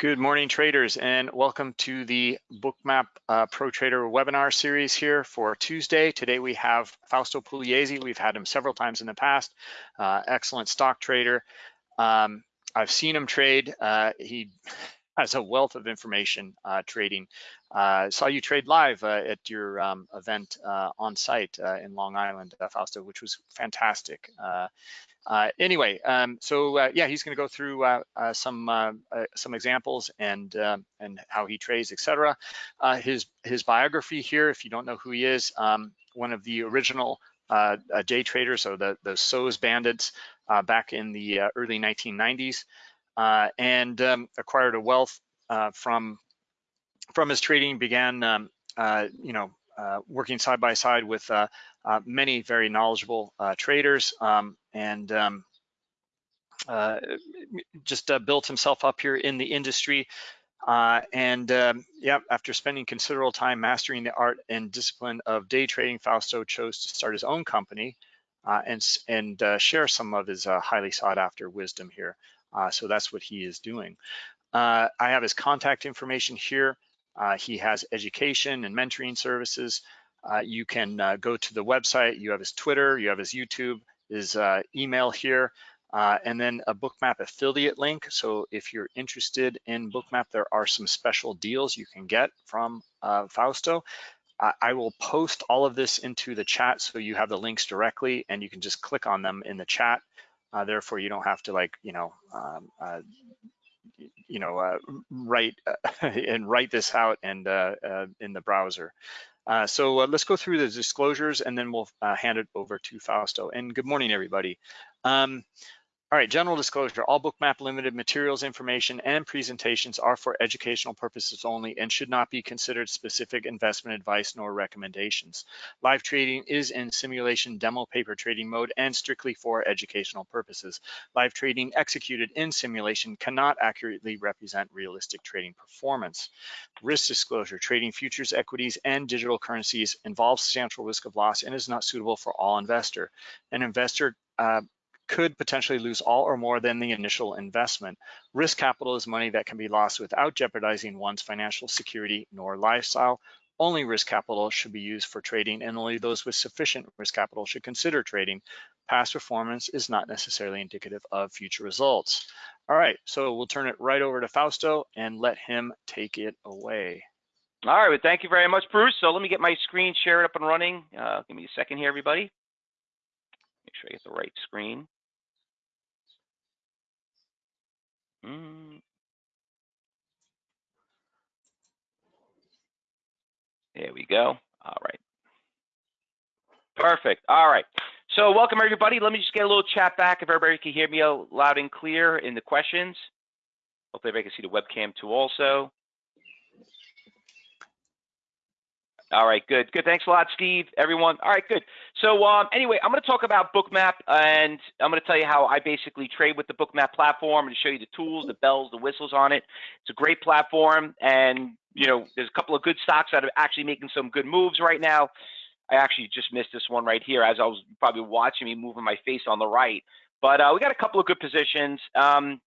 Good morning, traders, and welcome to the Bookmap uh, Pro Trader webinar series here for Tuesday. Today we have Fausto Pugliese. We've had him several times in the past. Uh, excellent stock trader. Um, I've seen him trade. Uh, he has a wealth of information uh, trading. Uh, saw you trade live uh, at your um, event on site in Long Island, Fausto, which was fantastic. Uh, anyway, um, so uh, yeah, he's going to go through uh, uh some uh, uh, some examples and and how he trades, etc. his his biography here, if you don't know who he is, um, one of the original day traders, so the the SOES bandits back in the early 1990s, and um, acquired a wealth from from his trading. Began um, you know working side by side with uh, many very knowledgeable uh, traders um, and um, uh, just uh, built himself up here in the industry. Uh, and um, yeah, after spending considerable time mastering the art and discipline of day trading, Fausto chose to start his own company uh, and, and share some of his highly sought after wisdom here. So that's what he is doing. I have his contact information here. he has education and mentoring services. Uh, you can uh, go to the website, you have his Twitter, you have his YouTube, his uh, email here, uh, and then a Bookmap affiliate link. So if you're interested in Bookmap, there are some special deals you can get from uh, Fausto. I will post all of this into the chat so you have the links directly and you can just click on them in the chat. Uh, therefore, you don't have to like, you know, um, you know, write and write this out and in the browser. Uh, so uh, let's go through the disclosures and then we'll uh, hand it over to Fausto. And good morning, everybody. Um, all right, general disclosure, all Bookmap limited materials, information, and presentations are for educational purposes only and should not be considered specific investment advice nor recommendations. Live trading is in simulation demo paper trading mode and strictly for educational purposes. Live trading executed in simulation cannot accurately represent realistic trading performance. Risk disclosure, trading futures, equities, and digital currencies involves substantial risk of loss and is not suitable for all investor. An investor uh, could potentially lose all or more than the initial investment. Risk capital is money that can be lost without jeopardizing one's financial security nor lifestyle. Only risk capital should be used for trading and only those with sufficient risk capital should consider trading. Past performance is not necessarily indicative of future results. All right, so we'll turn it right over to Fausto and let him take it away. All right, well, thank you very much, Bruce. So let me get my screen shared up and running. Uh, give me a second here, everybody. Make sure I get the right screen. Mm. There we go. All right. Perfect. All right. So welcome everybody. Let me just get a little chat back if everybody can hear me loud and clear in the questions. Hopefully everybody can see the webcam too also. All right, good, good. Thanks a lot, Steve, everyone. All right, good. So um, anyway, I'm going to talk about Bookmap, and I'm going to tell you how I basically trade with the Bookmap platform and show you the tools, the bells, the whistles on it. It's a great platform, and you know, there's a couple of good stocks that are actually making some good moves right now. I actually just missed this one right here as I was probably watching me moving my face on the right. But uh, we got a couple of good positions. Um,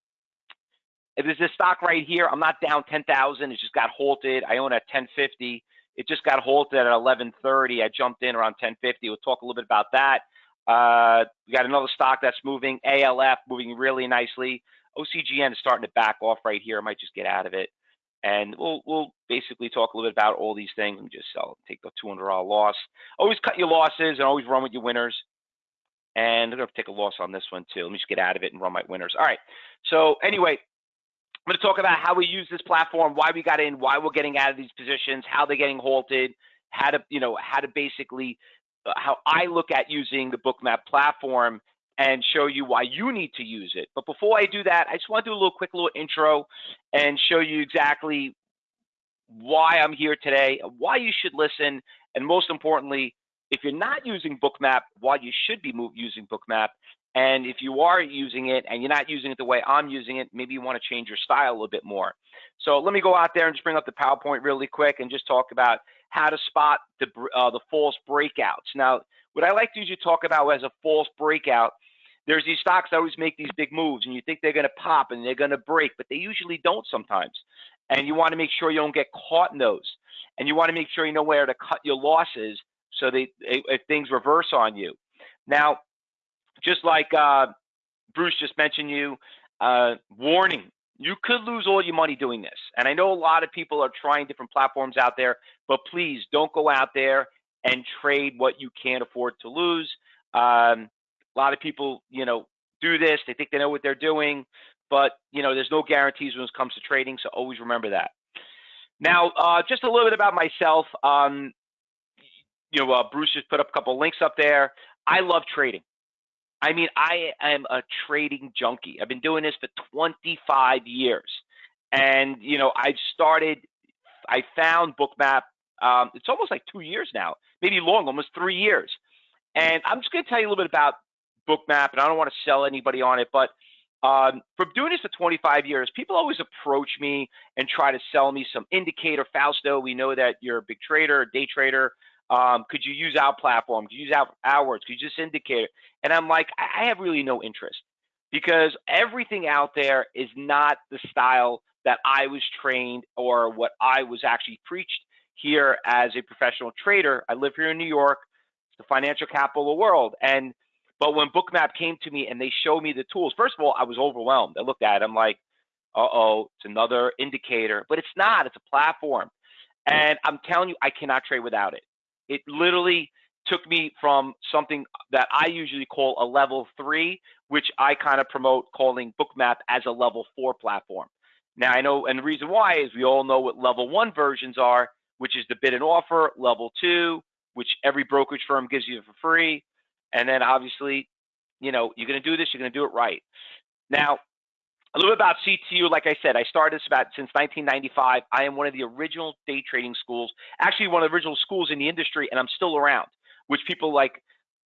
if there's this stock right here, I'm not down 10,000. It just got halted. I own at 1050. It just got halted at 11:30. I jumped in around 10:50. We'll talk a little bit about that. Uh, we got another stock that's moving. ALF moving really nicely. OCGN is starting to back off right here. I might just get out of it, and we'll we'll basically talk a little bit about all these things and just sell, take the $200 loss. Always cut your losses and always run with your winners. And I'm gonna take a loss on this one too. Let me just get out of it and run my winners. All right. So anyway, I'm going to talk about how we use this platform, why we got in, why we're getting out of these positions, how they're getting halted, how to, you know, how to basically, uh, how I look at using the Bookmap platform and show you why you need to use it. But before I do that, I just want to do a little quick little intro and show you exactly why I'm here today, why you should listen, and most importantly, if you're not using Bookmap, why you should be using Bookmap, and if you are using it and you're not using it the way I'm using it, maybe you want to change your style a little bit more. So let me go out there and just bring up the PowerPoint really quick and just talk about how to spot the, uh, the false breakouts. Now, what I like to usually talk about as a false breakout, there's these stocks that always make these big moves, and you think they're going to pop and they're going to break, but they usually don't sometimes. And you want to make sure you don't get caught in those, and you want to make sure you know where to cut your losses so they if things reverse on you. Now, just like uh, Bruce just mentioned, you uh, warning. You could lose all your money doing this. And I know a lot of people are trying different platforms out there, but please don't go out there and trade what you can't afford to lose. Um, a lot of people, you know, do this. They think they know what they're doing, but you know, there's no guarantees when it comes to trading. So always remember that. Now, uh, just a little bit about myself. Um, you know, uh, Bruce just put up a couple links up there. I love trading. I mean, I am a trading junkie. I've been doing this for 25 years. And, you know, I've started, I found Bookmap, um, it's almost like two years now, maybe long, almost three years. And I'm just going to tell you a little bit about Bookmap, and I don't want to sell anybody on it, but um, from doing this for 25 years, people always approach me and try to sell me some indicator. Fausto, we know that you're a big trader, day trader. Um, could you use our platform? Could you use our, ours? Could you just indicate it? And I'm like, I have really no interest because everything out there is not the style that I was trained or what I was actually preached here as a professional trader. I live here in New York, it's the financial capital of the world. And but when Bookmap came to me and they showed me the tools, first of all, I was overwhelmed. I looked at it, I'm like, uh oh, it's another indicator, but it's not, it's a platform. And I'm telling you, I cannot trade without it. It literally took me from something that I usually call a level three, which I kind of promote calling Bookmap as a level four platform. Now I know, and the reason why is we all know what level one versions are, which is the bid and offer, level two, which every brokerage firm gives you for free. And then obviously, you know, you're going to do this, you're going to do it right. Now, a little bit about CTU. Like I said, I started this about since 1995. I am one of the original day trading schools, actually one of the original schools in the industry, and I'm still around. Which people like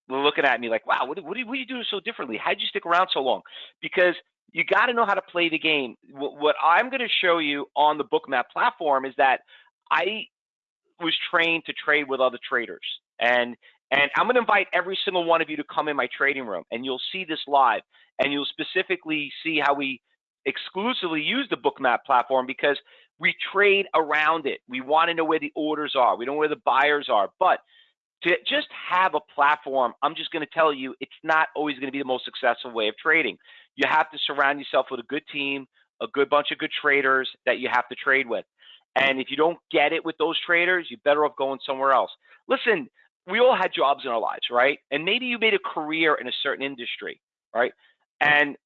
looking at me like, "Wow, what, what, do, what do you do so differently? How'd you stick around so long?" Because you got to know how to play the game. What, what I'm going to show you on the Bookmap platform is that I was trained to trade with other traders, and and I'm going to invite every single one of you to come in my trading room, and you'll see this live, and you'll specifically see how we exclusively use the Bookmap platform because we trade around it. We want to know where the orders are. We don't know where the buyers are. But to just have a platform, I'm just going to tell you, it's not always going to be the most successful way of trading. You have to surround yourself with a good team, a good bunch of good traders that you have to trade with. And if you don't get it with those traders, you're better off going somewhere else. Listen, we all had jobs in our lives, right? And maybe you made a career in a certain industry, right? And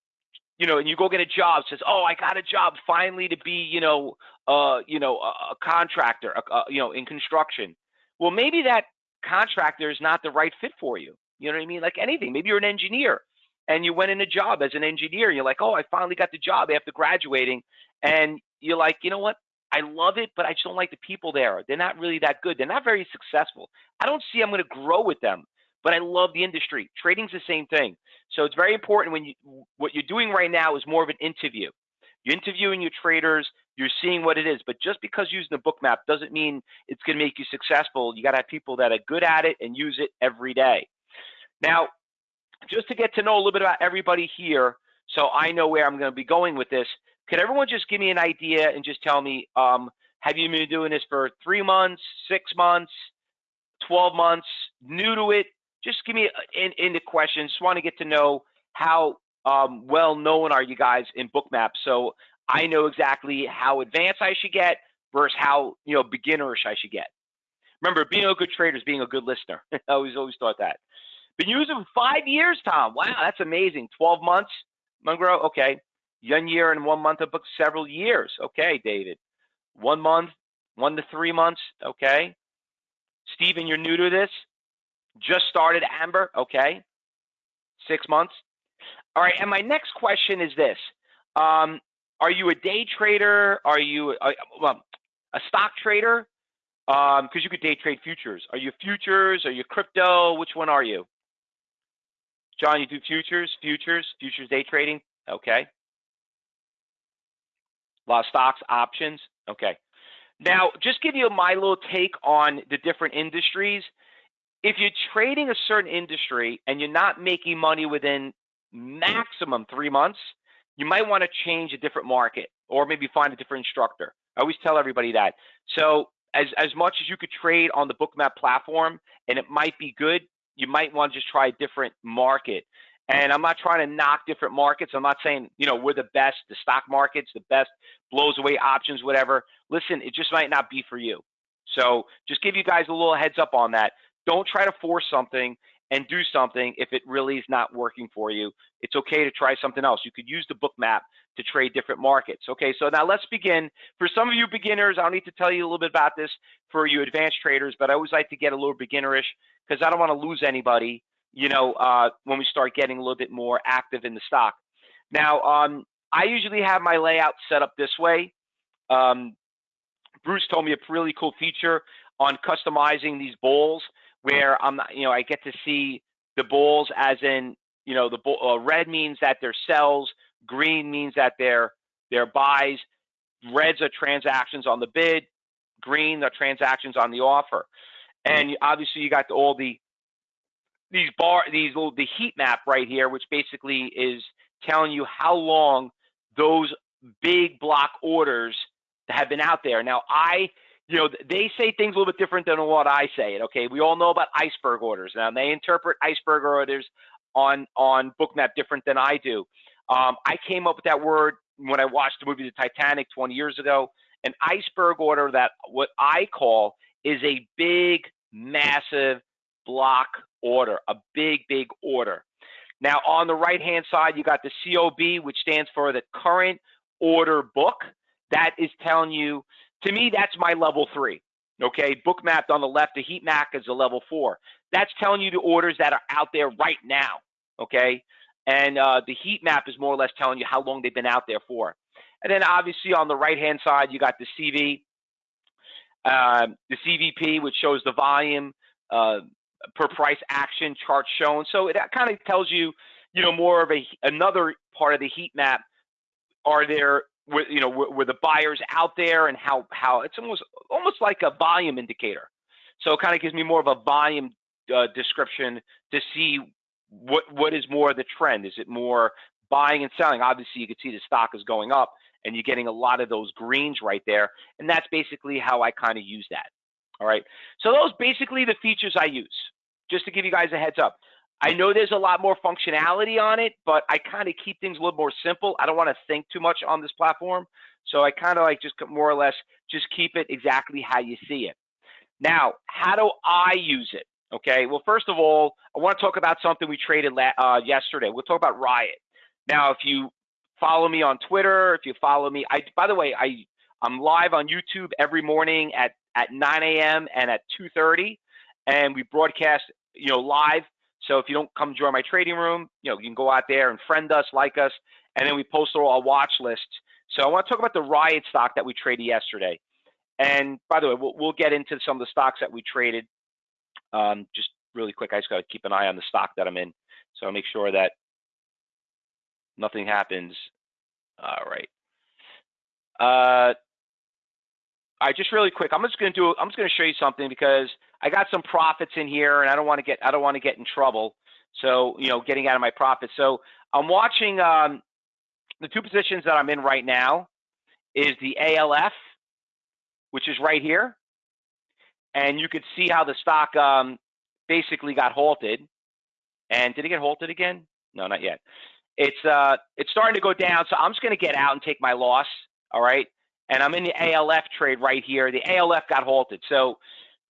you know, and you go get a job, says, "Oh, I got a job finally to be, you know, uh, you know, a, a contractor, a, a, you know, in construction." Well, maybe that contractor is not the right fit for you. You know what I mean? Like anything. Maybe you're an engineer and you went in a job as an engineer. And you're like, "Oh, I finally got the job after graduating," and you're like, "You know what? I love it, but I just don't like the people there. They're not really that good. They're not very successful. I don't see I'm going to grow with them." But I love the industry. Trading's the same thing. So it's very important when you what you're doing right now is more of an interview. You're interviewing your traders, you're seeing what it is, but just because using the Bookmap doesn't mean it's going to make you successful. You got to have people that are good at it and use it every day. Now, just to get to know a little bit about everybody here, so I know where I'm going to be going with this, could everyone just give me an idea and just tell me, um, have you been doing this for three months, six months, 12 months, new to it, just give me uh, in, in the questions. Just want to get to know how um, well known are you guys in Bookmap, so I know exactly how advanced I should get versus how you know beginnerish I should get. Remember, being a good trader is being a good listener. I always always thought that. Been using for five years, Tom. Wow, that's amazing. Twelve months, Monroe. Okay, one year and one month of book, several years. Okay, David. One month, one to three months. Okay. Stephen, you're new to this. Just started Amber, okay, six months. All right, and my next question is this: um, Are you a day trader? Are you a, well, a stock trader? Because um, you could day trade futures. Are you futures? Are you crypto? Which one are you? John, you do futures, futures, futures day trading. Okay. A lot of stocks, options. Okay. Now, just give you my little take on the different industries if you're trading a certain industry and you're not making money within maximum three months, you might want to change a different market or maybe find a different instructor. I always tell everybody that. So as, as much as you could trade on the Bookmap platform and it might be good, you might want to just try a different market. And I'm not trying to knock different markets. I'm not saying, you know, we're the best, the stock market's the best, blows away options, whatever. Listen, it just might not be for you. So just give you guys a little heads up on that. Don't try to force something and do something if it really is not working for you. It's okay to try something else. You could use the Bookmap to trade different markets. Okay, so now let's begin. For some of you beginners, I don't need to tell you a little bit about this for you advanced traders, but I always like to get a little beginnerish because I don't want to lose anybody, you know, uh, when we start getting a little bit more active in the stock. Now, um, I usually have my layout set up this way. Um, Bruce told me a really cool feature on customizing these bowls where I'm, you know, I get to see the bulls as in, you know, the bull, uh, red means that they're sells, green means that they're they're buys, reds are transactions on the bid, green are transactions on the offer, and obviously you got the, all the these bar these little the heat map right here, which basically is telling you how long those big block orders have been out there. Now I you know, they say things a little bit different than what I say it. Okay, we all know about iceberg orders. Now they interpret iceberg orders on on Bookmap different than I do. Um, I came up with that word when I watched the movie The Titanic 20 years ago. An iceberg order that what I call is a big, massive block order, a big, big order. Now on the right hand side, you got the COB, which stands for the current order book. That is telling you to me, that's my level three. Okay, book mapped on the left, the heat map is a level four. That's telling you the orders that are out there right now. Okay, and uh, the heat map is more or less telling you how long they've been out there for. And then obviously on the right hand side, you got the CV, uh, um, the CVP, which shows the volume uh, per price action chart shown. So it kind of tells you, you know, more of a another part of the heat map. Are there with you know were the buyers out there and how how it's almost almost like a volume indicator. So it kind of gives me more of a volume uh, description to see what what is more the trend. Is it more buying and selling? Obviously you can see the stock is going up and you're getting a lot of those greens right there and that's basically how i kind of use that all right? So those basically the features i use just to give you guys a heads up I know there's a lot more functionality on it, but I kind of keep things a little more simple. I don't want to think too much on this platform. So I kind of like just more or less just keep it exactly how you see it. Now, how do I use it? Okay, well, first of all, I want to talk about something we traded uh, yesterday. We'll talk about Riot. Now, if you follow me on Twitter, if you follow me, I by the way, I I'm live on YouTube every morning at at 9 a.m. and at 2:30, and we broadcast you know live so if you don't come join my trading room, you know, you can go out there and friend us, like us, and then we post all our watch lists. So I want to talk about the Riot stock that we traded yesterday. And by the way, we'll, we'll get into some of the stocks that we traded. Um, just really quick, I just got to keep an eye on the stock that I'm in. So I'll make sure that nothing happens. All right. Uh, I just really quick. I'm just going to do. I'm just going to show you something because I got some profits in here, and I don't want to get. I don't want to get in trouble. So you know, getting out of my profits. So I'm watching um, the two positions that I'm in right now is the ALF, which is right here, and you could see how the stock um, basically got halted. And did it get halted again? No, not yet. It's uh, it's starting to go down. So I'm just going to get out and take my loss. All right and I'm in the ALF trade right here. The ALF got halted. So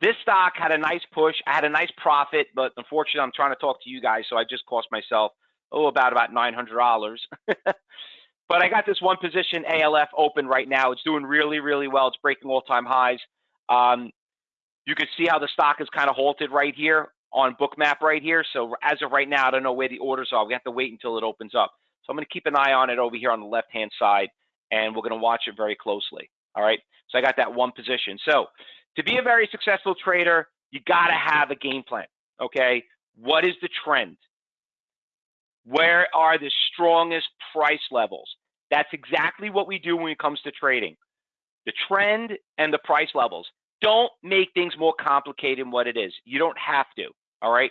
this stock had a nice push. I had a nice profit, but unfortunately, I'm trying to talk to you guys, so I just cost myself oh about about nine hundred dollars. but I got this one position ALF open right now. It's doing really really well. It's breaking all time highs. Um, you can see how the stock is kind of halted right here on Bookmap right here. So as of right now, I don't know where the orders are. We have to wait until it opens up. So I'm going to keep an eye on it over here on the left hand side and we're going to watch it very closely. All right. So I got that one position. So to be a very successful trader, you got to have a game plan. Okay. What is the trend? Where are the strongest price levels? That's exactly what we do when it comes to trading the trend and the price levels. Don't make things more complicated than what it is. You don't have to. All right.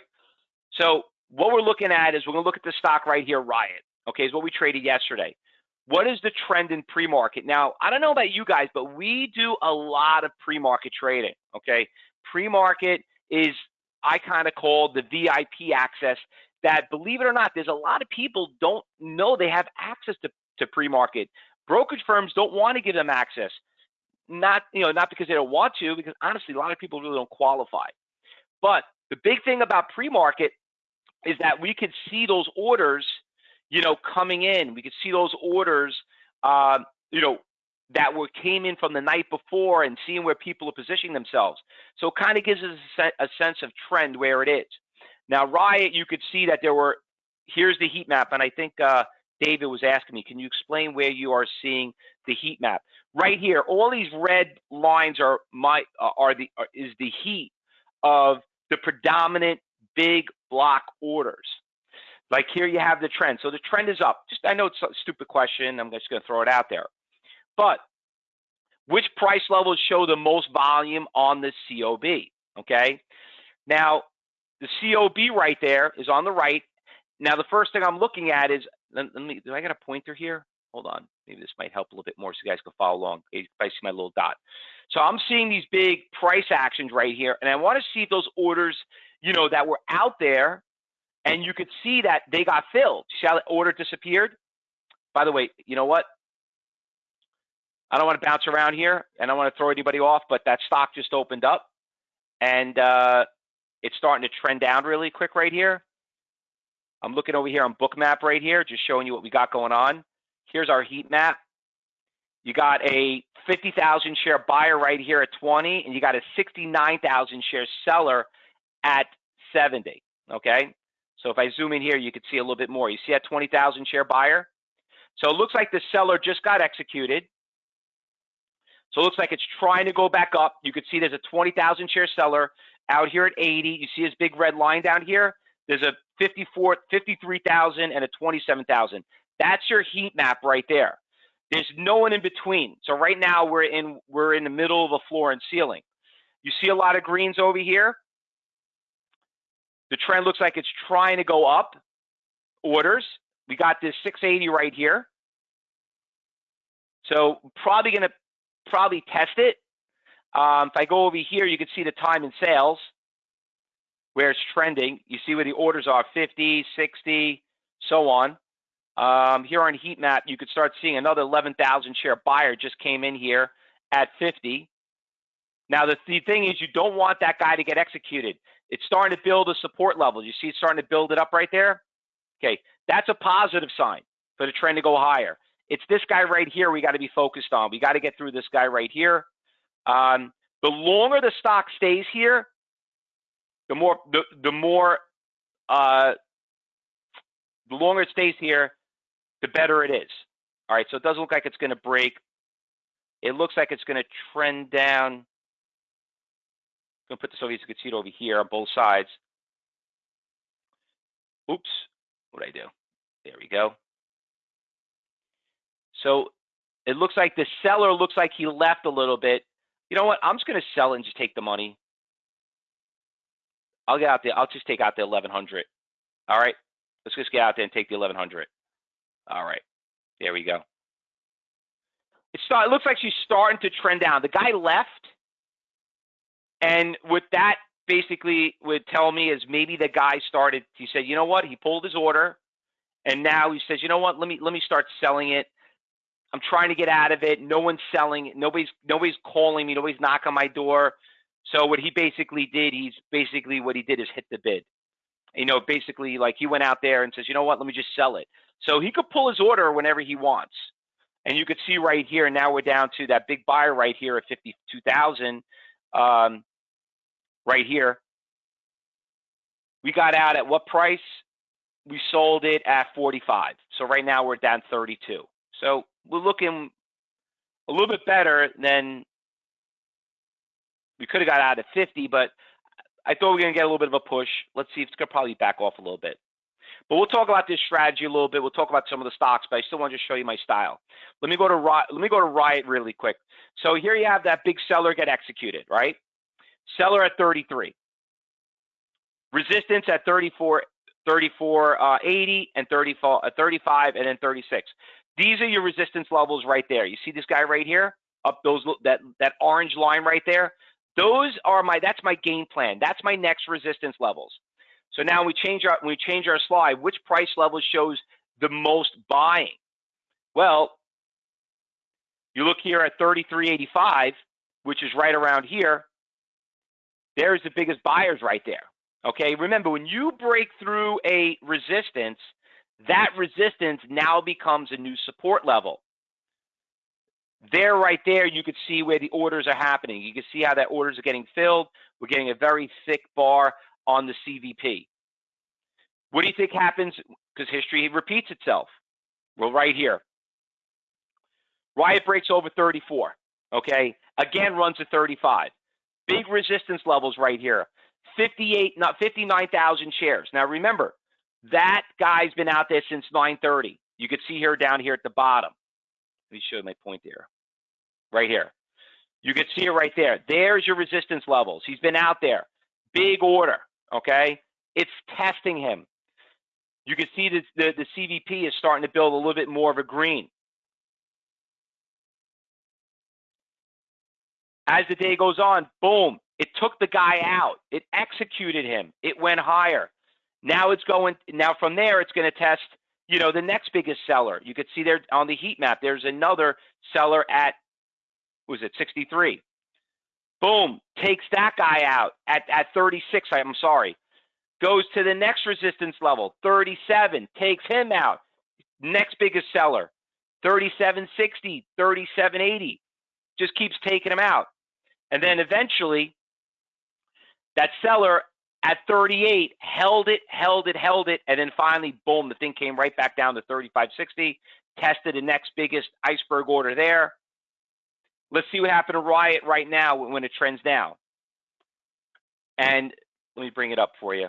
So what we're looking at is we're going to look at the stock right here, Riot. Okay, is what we traded yesterday. What is the trend in pre-market? Now, I don't know about you guys, but we do a lot of pre-market trading. Okay, pre-market is I kind of call the VIP access. That believe it or not, there's a lot of people don't know they have access to, to pre-market. Brokerage firms don't want to give them access. Not you know not because they don't want to, because honestly, a lot of people really don't qualify. But the big thing about pre-market is that we could see those orders, you know, coming in. We could see those orders, uh, you know, that were came in from the night before and seeing where people are positioning themselves. So it kind of gives us a, sense of trend where it is. Now, Riot, you could see that there were. Here's the heat map, and I think uh, David was asking me, can you explain where you are seeing the heat map? Right here, all these red lines are my are the are, is the heat of the predominant big block orders. Like here you have the trend. So the trend is up. Just I know it's a stupid question. I'm just going to throw it out there. But which price levels show the most volume on the COB? Okay. Now the COB right there is on the right. Now the first thing I'm looking at is let, let me. Do I got a pointer here? Hold on. Maybe this might help a little bit more so you guys can follow along. If I see my little dot. So I'm seeing these big price actions right here, and I want to see if those orders, you know, that were out there, and you could see that they got filled. The order disappeared? By the way, you know what? I don't want to bounce around here, and I don't want to throw anybody off, but that stock just opened up, and uh, it's starting to trend down really quick right here. I'm looking over here on Bookmap right here, just showing you what we got going on. Here's our heat map. You got a 50,000 share buyer right here at 20, and you got a 69,000 share seller at 70. Okay. So if I zoom in here, you can see a little bit more. You see that 20,000 share buyer? So it looks like the seller just got executed. So it looks like it's trying to go back up. You could see there's a 20,000 share seller out here at 80. You see his big red line down here? There's a 54, 53,000 and a 27,000. That's your heat map right there. There's no one in between. So right now we're in we're in the middle of a floor and ceiling. You see a lot of greens over here. The trend looks like it's trying to go up. Orders. We got this 680 right here. So probably going to probably test it. Um, if I go over here, you can see the time in sales where it's trending. You see where the orders are 50, 60, so on. Um, here on heat map, you could start seeing another 11,000 share buyer just came in here at 50. Now, the, the thing is, you don't want that guy to get executed. It's starting to build a support level. You see it's starting to build it up right there? Okay, that's a positive sign for the trend to go higher. It's this guy right here we got to be focused on. We got to get through this guy right here. Um, the longer the stock stays here, the more the, the more uh, the longer it stays here, the better it is. All right, so it doesn't look like it's going to break. It looks like it's going to trend down. I'm going to put this so you can see it over here on both sides. Oops, what did I do? There we go. So it looks like the seller looks like he left a little bit. You know what? I'm just going to sell and just take the money. I'll get out there. I'll just take out the 1100. All right. Let's just get out there and take the 1100. All right. There we go. It, start, it looks like she's starting to trend down. The guy left. And what that basically would tell me is maybe the guy started, he said, you know what? He pulled his order. And now he says, you know what? Let me let me start selling it. I'm trying to get out of it. No one's selling it. Nobody's nobody's calling me. Nobody's knocking on my door. So what he basically did, he's basically what he did is hit the bid. You know, basically like he went out there and says, you know what, let me just sell it. So he could pull his order whenever he wants. And you could see right here, now we're down to that big buyer right here at 52,000 um, right here. We got out at what price? We sold it at 45. So right now we're down 32. So we're looking a little bit better than we could have got out at 50, but I thought we were going to get a little bit of a push. Let's see if it's going to probably back off a little bit. But we'll talk about this strategy a little bit. We'll talk about some of the stocks, but I still want to show you my style. Let me go to Riot, let me go to Riot really quick. So here you have that big seller get executed, right? Seller at 33. Resistance at 34 34.80 and 34, uh, 35 and then 36. These are your resistance levels right there. You see this guy right here? Up those that that orange line right there. Those are my that's my game plan. That's my next resistance levels. So now we change our we change our slide. Which price level shows the most buying? Well, you look here at 33.85, which is right around here. There's the biggest buyers right there. Okay, remember when you break through a resistance, that resistance now becomes a new support level. There, right there, you could see where the orders are happening. You can see how that orders are getting filled. We're getting a very thick bar on the CVP. What do you think happens? Because history repeats itself. Well, right here. Riot breaks over 34. Okay, again runs to 35. Big resistance levels right here. 58, not 59,000 shares. Now remember, that guy's been out there since 9:30. You can see here down here at the bottom. Let me show my point there. Right here. You can see it right there. There's your resistance levels. He's been out there. Big order. Okay. It's testing him. You can see that the, the CVP is starting to build a little bit more of a green. As the day goes on, boom, it took the guy out. It executed him. It went higher. Now it's going, now from there, it's going to test, you know, the next biggest seller. You could see there on the heat map, there's another seller at, was it 63? Boom, takes that guy out at, at 36, I'm sorry. Goes to the next resistance level, 37, takes him out. Next biggest seller, 3760, 3780. Just keeps taking them out. And then eventually, that seller at 38 held it, held it, held it, and then finally, boom, the thing came right back down to 35.60. Tested the next biggest iceberg order there. Let's see what happened to Riot right now when it trends down. And let me bring it up for you.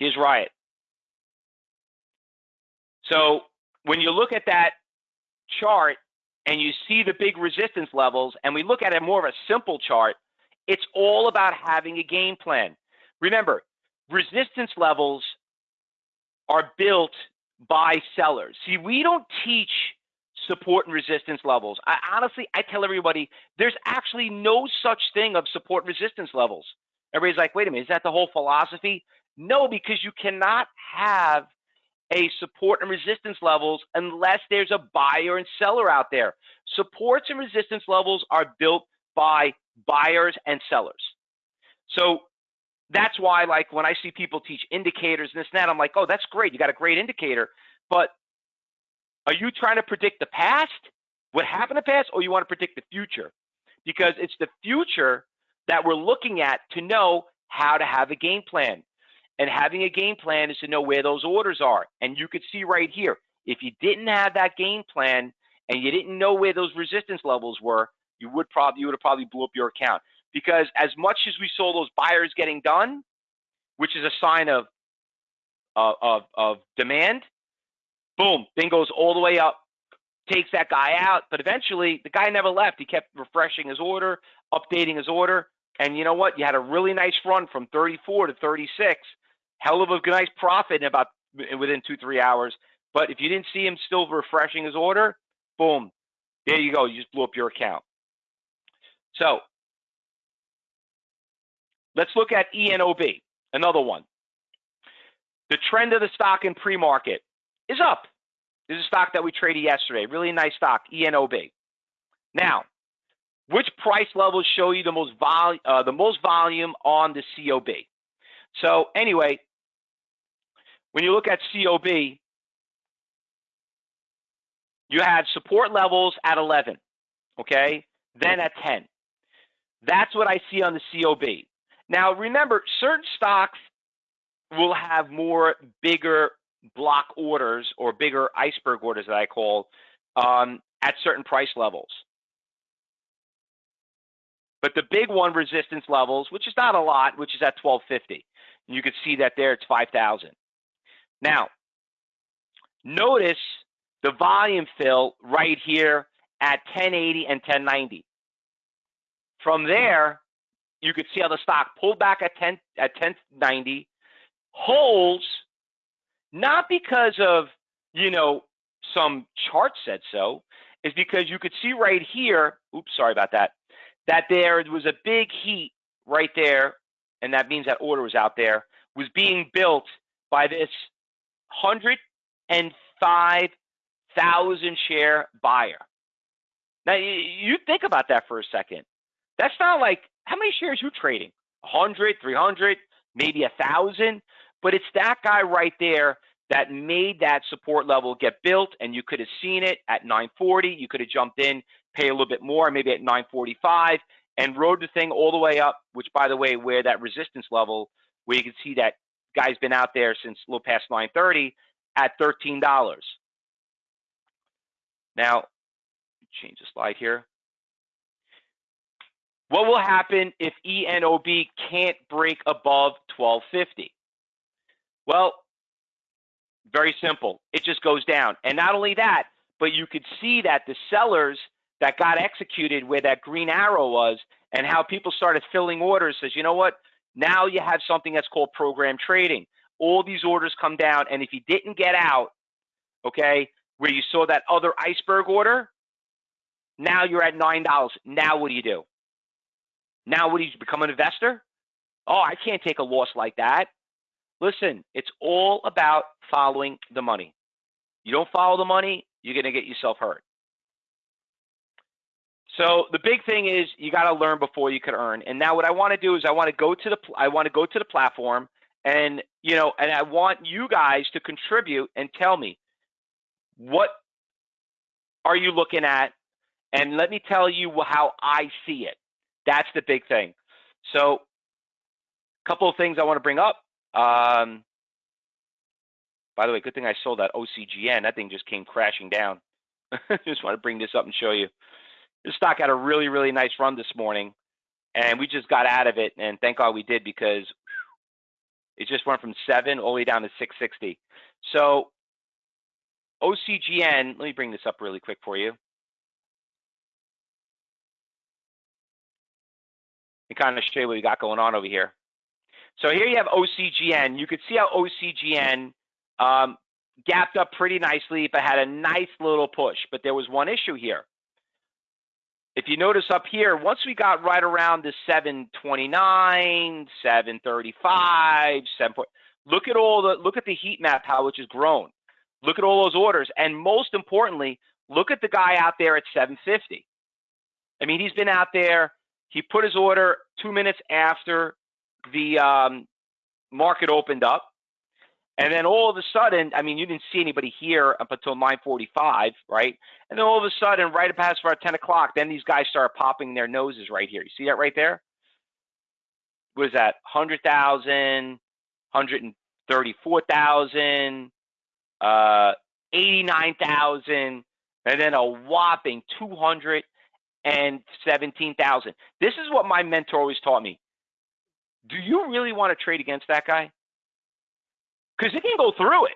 Here's Riot. So when you look at that chart and you see the big resistance levels, and we look at it more of a simple chart, it's all about having a game plan. Remember, resistance levels are built by sellers. See, we don't teach support and resistance levels. I honestly, I tell everybody there's actually no such thing of support resistance levels. Everybody's like, wait a minute, is that the whole philosophy? No, because you cannot have a support and resistance levels unless there's a buyer and seller out there. Supports and resistance levels are built by buyers and sellers. So that's why, like, when I see people teach indicators and this and that, I'm like, oh, that's great. You got a great indicator. But are you trying to predict the past, what happened in the past, or you want to predict the future? Because it's the future that we're looking at to know how to have a game plan. And having a game plan is to know where those orders are. And you could see right here, if you didn't have that game plan and you didn't know where those resistance levels were, you would probably you would have probably blew up your account. Because as much as we saw those buyers getting done, which is a sign of uh, of of demand, boom, thing goes all the way up, takes that guy out. But eventually, the guy never left. He kept refreshing his order, updating his order, and you know what? You had a really nice run from 34 to 36 hell of a nice profit in about within two three hours. But if you didn't see him still refreshing his order, boom, there you go. You just blew up your account. So let's look at ENOB, another one. The trend of the stock in pre-market is up. This is a stock that we traded yesterday. Really nice stock, ENOB. Now, which price levels show you the most vol uh, the most volume on the COB? So anyway, when you look at COB, you had support levels at 11, okay? Then at 10. That's what I see on the COB. Now, remember, certain stocks will have more bigger block orders or bigger iceberg orders that I call um, at certain price levels. But the big one resistance levels, which is not a lot, which is at 1250. You can see that there, it's 5,000. Now, notice the volume fill right here at 1080 and 1090. From there, you could see how the stock pulled back at 10 at 1090, holds not because of you know some chart said so, is because you could see right here. Oops, sorry about that. That there was a big heat right there, and that means that order was out there was being built by this 105,000 share buyer. Now, you think about that for a second. That's not like how many shares you trading? 100, 300, maybe a thousand, but it's that guy right there that made that support level get built and you could have seen it at 940 you could have jumped in pay a little bit more maybe at 945 and rode the thing all the way up which by the way where that resistance level where you can see that guy's been out there since a little past 930 at $13 now change the slide here what will happen if ENOB can't break above 1250? Well, very simple. It just goes down. And not only that, but you could see that the sellers that got executed where that green arrow was and how people started filling orders says, you know what? Now you have something that's called program trading. All these orders come down. And if you didn't get out, okay, where you saw that other iceberg order, now you're at $9. Now what do you do? Now, would you become an investor? Oh, I can't take a loss like that. Listen, it's all about following the money. You don't follow the money, you're going to get yourself hurt. So the big thing is you got to learn before you can earn. And now what I want to do is I want to go to the I want to go to the platform and you know and I want you guys to contribute and tell me what are you looking at and let me tell you how I see it. That's the big thing. So, a couple of things I want to bring up. Um, by the way, good thing I sold that OCGN. That thing just came crashing down. just want to bring this up and show you. This stock had a really, really nice run this morning, and we just got out of it. And thank God we did because it just went from seven all the way down to 660. So OCGN, let me bring this up really quick for you. and kind of show you what we got going on over here. So here you have OCGN. You could see how OCGN um, gapped up pretty nicely, but had a nice little push. But there was one issue here. If you notice up here, once we got right around the 729, 735, 7 look at all the look at the heat map how it has grown. Look at all those orders, and most importantly, look at the guy out there at 750. I mean, he's been out there he put his order two minutes after the um, market opened up. And then all of a sudden, I mean, you didn't see anybody here up until 9:45, right? And then all of a sudden, right past about 10 o'clock, then these guys start popping their noses right here. You see that right there? What is that? 100,000, 134,000, uh, 89,000, and then a whopping 217,000. This is what my mentor always taught me. Do you really want to trade against that guy? Because it can go through it.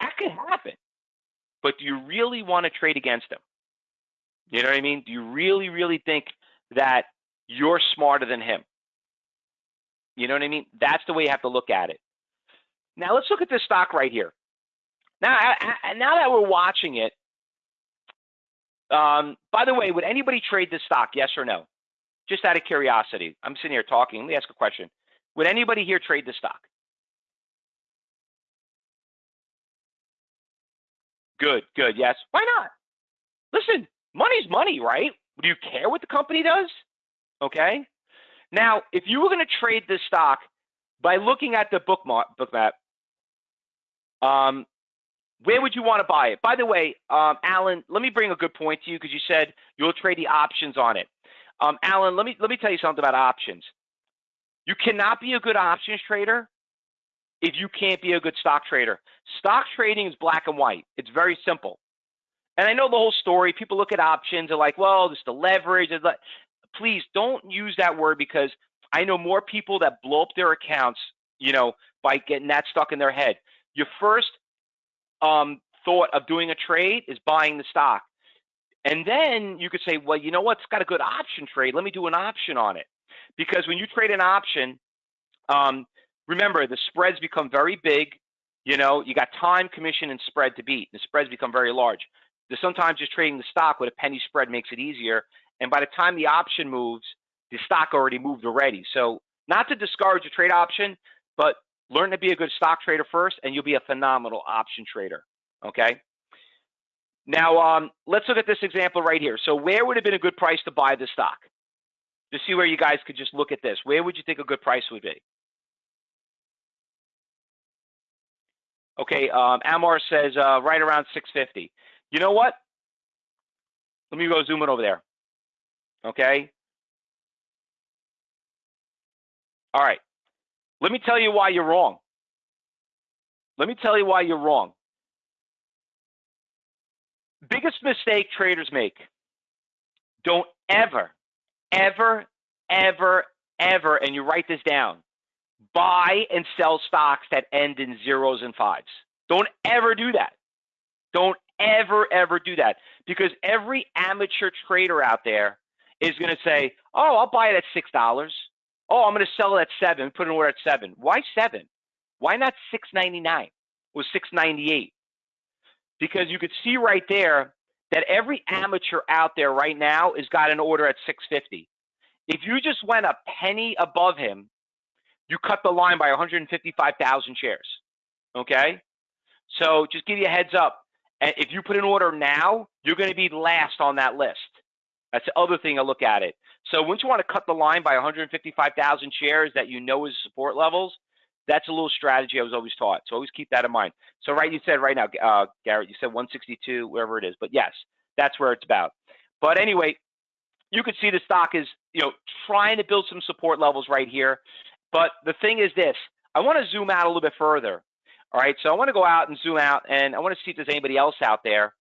That can happen. But do you really want to trade against him? You know what I mean? Do you really, really think that you're smarter than him? You know what I mean? That's the way you have to look at it. Now let's look at this stock right here. Now, now that we're watching it, um, by the way, would anybody trade this stock? Yes or no? Just out of curiosity. I'm sitting here talking. Let me ask a question. Would anybody here trade this stock? Good, good. Yes. Why not? Listen, money's money, right? Do you care what the company does? Okay. Now, if you were going to trade this stock by looking at the bookmark, book map, um, where would you want to buy it? By the way, um, Alan, let me bring a good point to you because you said you'll trade the options on it. Um, Alan, let me let me tell you something about options. You cannot be a good options trader if you can't be a good stock trader. Stock trading is black and white. It's very simple. And I know the whole story. People look at options and like, well, this the leverage. Please don't use that word because I know more people that blow up their accounts, you know, by getting that stuck in their head. Your first um, thought of doing a trade is buying the stock. And then you could say, well, you know what? It's got a good option trade. Let me do an option on it. Because when you trade an option, um, remember the spreads become very big. You know, you got time, commission, and spread to beat. The spreads become very large. There's sometimes just trading the stock with a penny spread makes it easier. And by the time the option moves, the stock already moved already. So not to discourage a trade option, but learn to be a good stock trader first, and you'll be a phenomenal option trader. Okay. Now, um, let's look at this example right here. So where would have been a good price to buy the stock? To see where you guys could just look at this. Where would you think a good price would be? Okay, um, Amar says uh, right around 650. You know what? Let me go zoom in over there. Okay. All right. Let me tell you why you're wrong. Let me tell you why you're wrong. Biggest mistake traders make. Don't ever, ever, ever, ever, and you write this down, buy and sell stocks that end in zeros and fives. Don't ever do that. Don't ever, ever do that because every amateur trader out there is going to say, oh, I'll buy it at $6. Oh, I'm going to sell it at seven, put an order at seven. Why seven? Why not 699 or 698? Because you could see right there that every amateur out there right now has got an order at 650. If you just went a penny above him, you cut the line by 155,000 shares. Okay? So just give you a heads up. And if you put an order now, you're going to be last on that list. That's the other thing I look at it. So once you want to cut the line by 155,000 shares that you know is support levels, that's a little strategy I was always taught. So always keep that in mind. So right, you said right now, uh, Garrett, you said 162, wherever it is. But yes, that's where it's about. But anyway, you could see the stock is, you know, trying to build some support levels right here. But the thing is this, I want to zoom out a little bit further. All right, so I want to go out and zoom out, and I want to see if there's anybody else out there.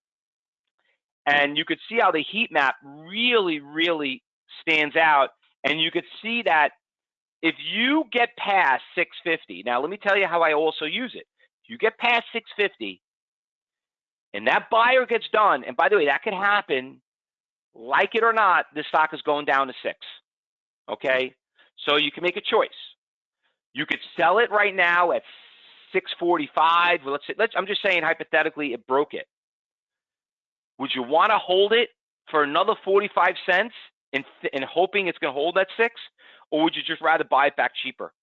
And you could see how the heat map really, really stands out. And you could see that if you get past 650, now let me tell you how I also use it. If you get past 650 and that buyer gets done, and by the way, that could happen, like it or not, the stock is going down to six. Okay, so you can make a choice. You could sell it right now at 645. Well, let's say, let's, I'm just saying hypothetically, it broke it. Would you want to hold it for another 45 cents and, hoping it's going to hold at six? Or would you just rather buy it back cheaper?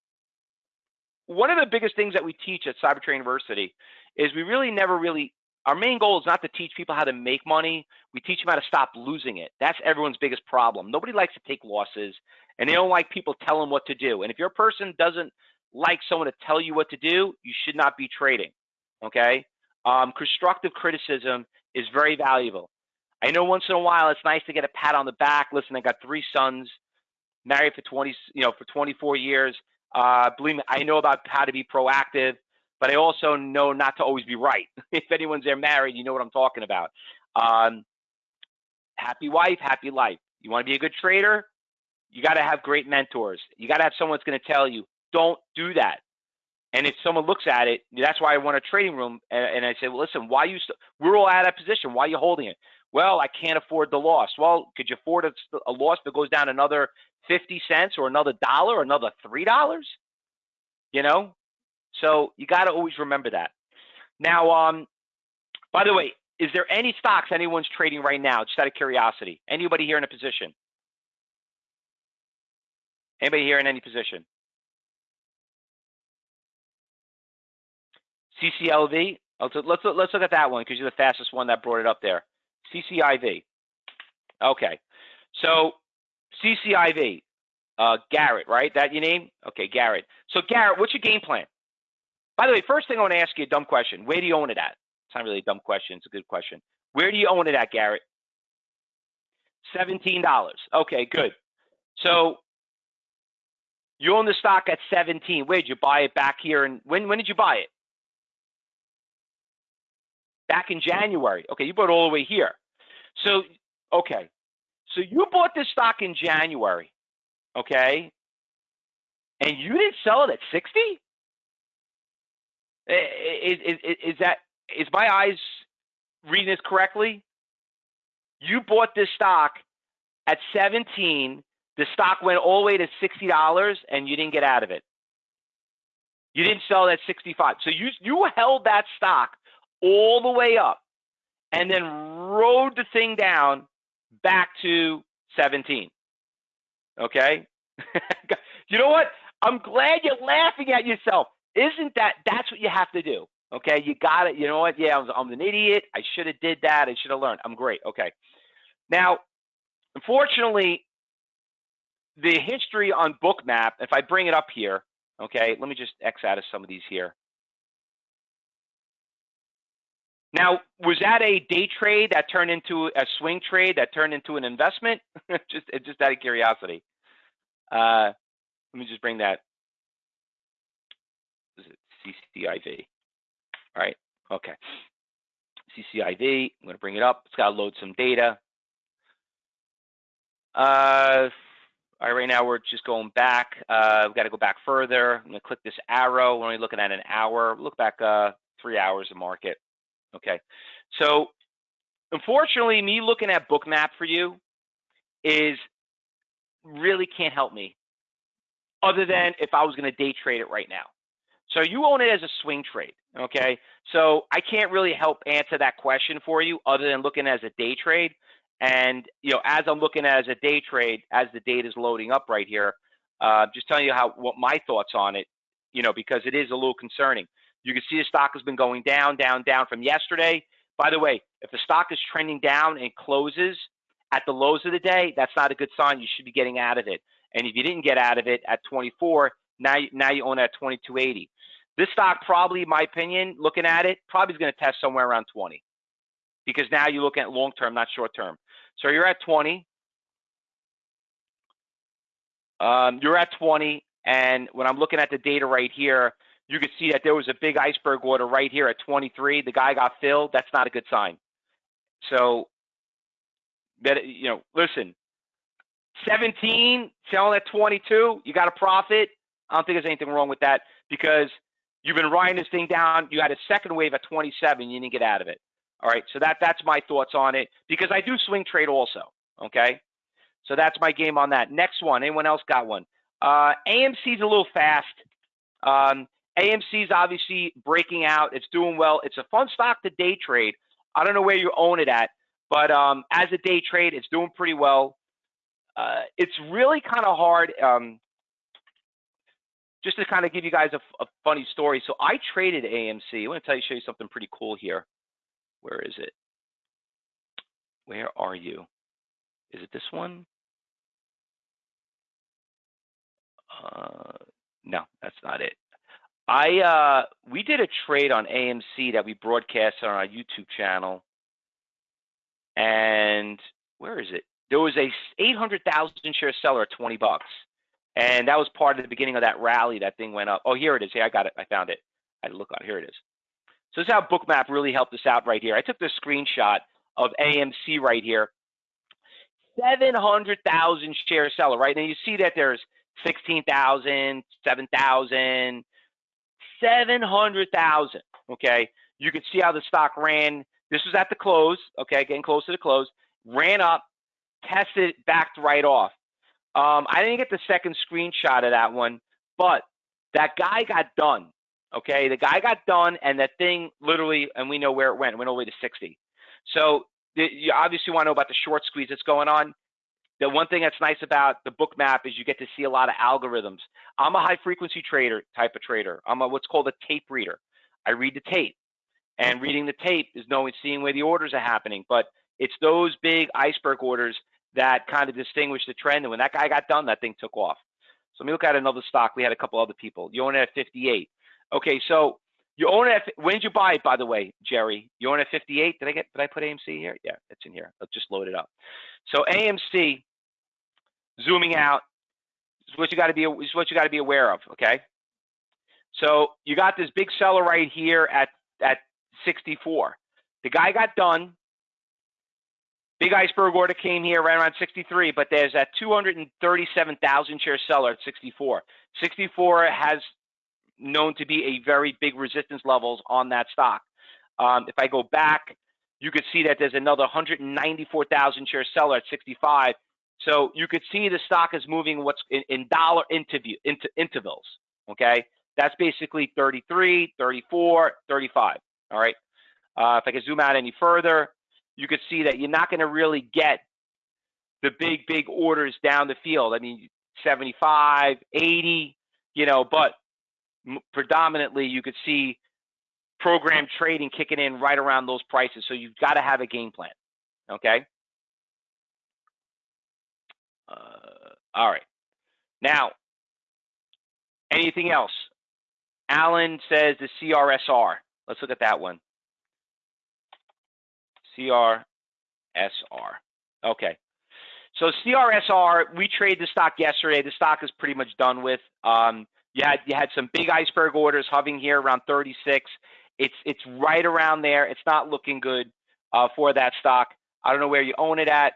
One of the biggest things that we teach at Cybertrade University is we really never really, our main goal is not to teach people how to make money. We teach them how to stop losing it. That's everyone's biggest problem. Nobody likes to take losses and they don't like people telling what to do. And if your person doesn't like someone to tell you what to do, you should not be trading. Okay? Um, constructive criticism is very valuable. I know once in a while it's nice to get a pat on the back. Listen, I got three sons, married for 20, you know, for 24 years. Uh, believe me, I know about how to be proactive, but I also know not to always be right. if anyone's there married, you know what I'm talking about. Um, happy wife, happy life. You want to be a good trader? You got to have great mentors. You got to have someone that's going to tell you, don't do that. And if someone looks at it, that's why I want a trading room. And, and I say, well, listen, why you? St- we're all out of position. Why are you holding it? Well, I can't afford the loss. Well, could you afford a, a loss that goes down another fifty cents or another dollar or another three dollars? You know, so you got to always remember that. Now, um, by the way, is there any stocks anyone's trading right now? Just out of curiosity, anybody here in a position? Anybody here in any position? CCLV. Let's let's let's look at that one because you're the fastest one that brought it up there. CCIV. Okay, so CCIV, uh, Garrett, right? That your name? Okay, Garrett. So Garrett, what's your game plan? By the way, first thing I want to ask you a dumb question. Where do you own it at? It's not really a dumb question. It's a good question. Where do you own it at, Garrett? Seventeen dollars. Okay, good. So you own the stock at 17. Where did you buy it back here? And when when did you buy it? back in January. Okay, you bought all the way here. So, okay. So you bought this stock in January, okay? And you didn't sell it at 60? Eh, is, is, is that, is my eyes reading this correctly? you bought this stock at 17, the stock went all the way to $60 and you didn't get out of it. You didn't sell it at 65. So you you held that stock all the way up and then rode the thing down back to 17. Okay? you know what? I'm glad you're laughing at yourself. Isn't that that's what you have to do? Okay, you got it. You know what? Yeah, I'm, I'm an idiot. I should have did that. I should have learned. I'm great. Okay. Now, unfortunately, the history on Bookmap, if I bring it up here, okay, let me just X out of some of these here. Now, was that a day trade that turned into a swing trade that turned into an investment? just, just out of curiosity. Uh, let me just bring that. CCIV? All right. Okay. CCIV. I'm going to bring it up. It's got to load some data. Uh, all right, right now we're just going back. Uh, we've got to go back further. I'm going to click this arrow. We're only looking at an hour. Look back uh, three hours of market. Okay. So unfortunately, me looking at Bookmap for you is really can't help me other than if I was going to day trade it right now. So you own it as a swing trade. Okay. So I can't really help answer that question for you other than looking as a day trade. And you know, as I'm looking at as a day trade, as the data is loading up right here, uh, just telling you how what my thoughts on it, you know, because it is a little concerning. You can see the stock has been going down, down, down from yesterday. By the way, if the stock is trending down and closes at the lows of the day, that's not a good sign. You should be getting out of it. And if you didn't get out of it at 24, now now you own it at 2280. This stock probably, in my opinion, looking at it, probably is going to test somewhere around 20 because now you're looking at long term, not short term. So you're at 20. Um, you're at 20, and when I'm looking at the data right here, you can see that there was a big iceberg order right here at 23. The guy got filled. That's not a good sign. So that you know, listen, 17 selling at 22, you got a profit. I don't think there's anything wrong with that because you've been riding this thing down. You had a second wave at 27, you didn't get out of it. All right, so that that's my thoughts on it because I do swing trade also. Okay, so that's my game on that. Next one, anyone else got one? Uh, AMC's a little fast. Um, AMC's obviously breaking out. It's doing well. It's a fun stock to day trade. I don't know where you own it at, but um, as a day trade, it's doing pretty well. Uh, it's really kind of hard. Um, just to kind of give you guys a, a, funny story. So I traded AMC. I want to tell you, show you something pretty cool here. Where is it? Where are you? Is it this one? Uh, no, that's not it. I uh, we did a trade on AMC that we broadcast on our YouTube channel, and where is it? There was a 800,000 share seller at 20 bucks, and that was part of the beginning of that rally. That thing went up. Oh, here it is. Here I got it. I found it. I had to look on. Here it is. So this is how Bookmap really helped us out right here. I took this screenshot of AMC right here. 700,000 share seller, right? And you see that there's 16,000, 7,000, 700,000. Okay. You can see how the stock ran. This was at the close. Okay. Getting close to the close. Ran up, tested, backed right off. Um, I didn't get the second screenshot of that one, but that guy got done. Okay. The guy got done and that thing literally, and we know where it went, went all the way to 60. So you obviously want to know about the short squeeze that's going on. The one thing that's nice about the Bookmap is you get to see a lot of algorithms. I'm a high frequency trader type of trader. I'm a, what's called a tape reader. I read the tape, and reading the tape is knowing, seeing where the orders are happening. But it's those big iceberg orders that kind of distinguished the trend. And when that guy got done, that thing took off. So let me look at another stock. We had a couple other people. You own it at 58. Okay, so you own it. When did you buy it, by the way, Jerry? You own it at 58. Did I get? Did I put AMC here? Yeah, it's in here. Let's just load it up. So AMC, zooming out, is what you got to be. Is what you got to be aware of. Okay. So you got this big seller right here at at 64. The guy got done. Big iceberg order came here right around 63, but there's that 237,000 share seller at 64. 64 has known to be a very big resistance levels on that stock. Um, if I go back, you could see that there's another 194,000 share seller at 65. So you could see the stock is moving what's in, in dollar interview, into intervals. Okay, that's basically 33, 34, 35. All right. Uh, if I can zoom out any further, you could see that you're not going to really get the big, big orders down the field. I mean, 75, 80, you know, but predominantly you could see program trading kicking in right around those prices. So you've got to have a game plan. Okay. Uh, all right. Now, anything else? Alan says the CRSR. Let's look at that one. CRSR. Okay. So CRSR, we traded the stock yesterday. The stock is pretty much done with. Um, you had you had some big iceberg orders hovering here around 36. It's it's right around there. It's not looking good uh, for that stock. I don't know where you own it at,